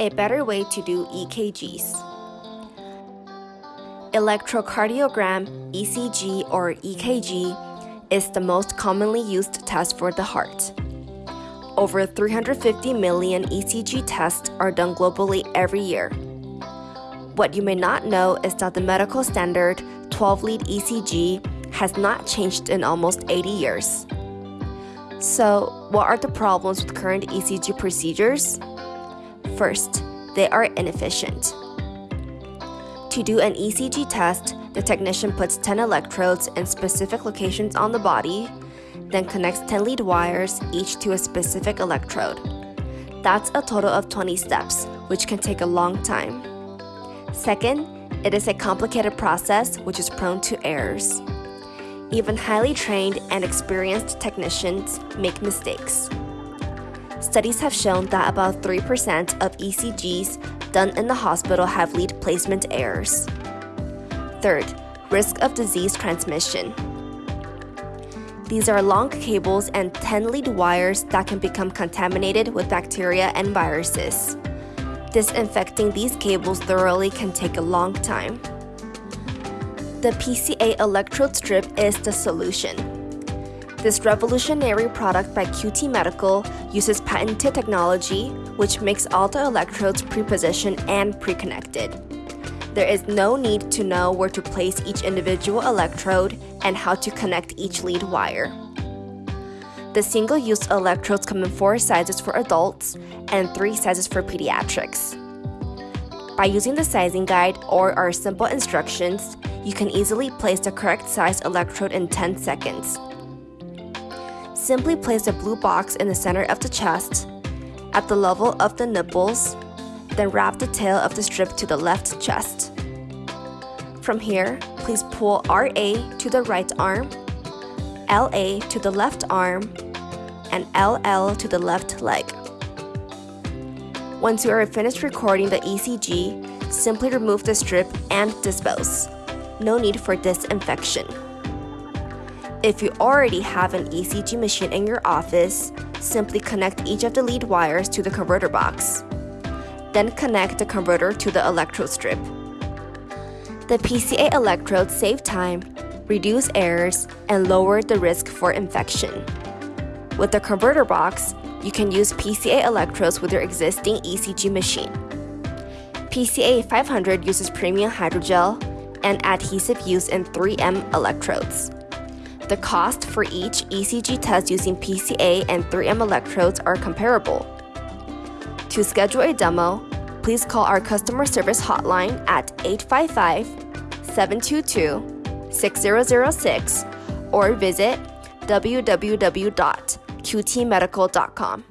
a better way to do EKGs. Electrocardiogram, ECG or EKG, is the most commonly used test for the heart. Over 350 million ECG tests are done globally every year. What you may not know is that the medical standard 12 lead ECG has not changed in almost 80 years. So, what are the problems with current ECG procedures? First, they are inefficient. To do an ECG test, the technician puts 10 electrodes in specific locations on the body, then connects 10 lead wires, each to a specific electrode. That's a total of 20 steps, which can take a long time. Second, it is a complicated process which is prone to errors. Even highly trained and experienced technicians make mistakes. Studies have shown that about 3% of ECGs done in the hospital have lead placement errors. Third, risk of disease transmission. These are long cables and 10 lead wires that can become contaminated with bacteria and viruses. Disinfecting these cables thoroughly can take a long time. The PCA electrode strip is the solution. This revolutionary product by QT Medical uses patented technology which makes all the electrodes pre-positioned and pre-connected. There is no need to know where to place each individual electrode and how to connect each lead wire. The single-use electrodes come in four sizes for adults and three sizes for pediatrics. By using the sizing guide or our simple instructions, you can easily place the correct size electrode in 10 seconds. Simply place the blue box in the center of the chest, at the level of the nipples, then wrap the tail of the strip to the left chest. From here, please pull RA to the right arm, LA to the left arm, and LL to the left leg. Once you are finished recording the ECG, simply remove the strip and dispose. No need for disinfection. If you already have an ECG machine in your office, simply connect each of the lead wires to the converter box. Then connect the converter to the electrode strip. The PCA electrodes save time, reduce errors, and lower the risk for infection. With the converter box, you can use PCA electrodes with your existing ECG machine. PCA 500 uses premium hydrogel and adhesive used in 3M electrodes. The cost for each ECG test using PCA and 3M electrodes are comparable. To schedule a demo, please call our customer service hotline at 855 722 6006 or visit www.qtmedical.com.